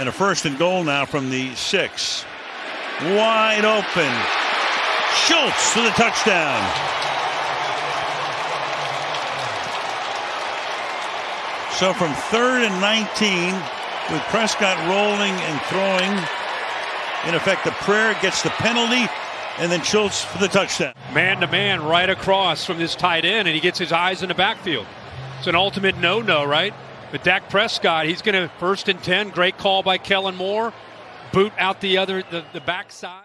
And a first and goal now from the six. Wide open. Schultz for the touchdown. So from third and 19, with Prescott rolling and throwing, in effect, the prayer gets the penalty, and then Schultz for the touchdown. Man to man right across from this tight end, and he gets his eyes in the backfield. It's an ultimate no no, right? But Dak Prescott, he's going to first and 10. Great call by Kellen Moore. Boot out the other, the, the backside.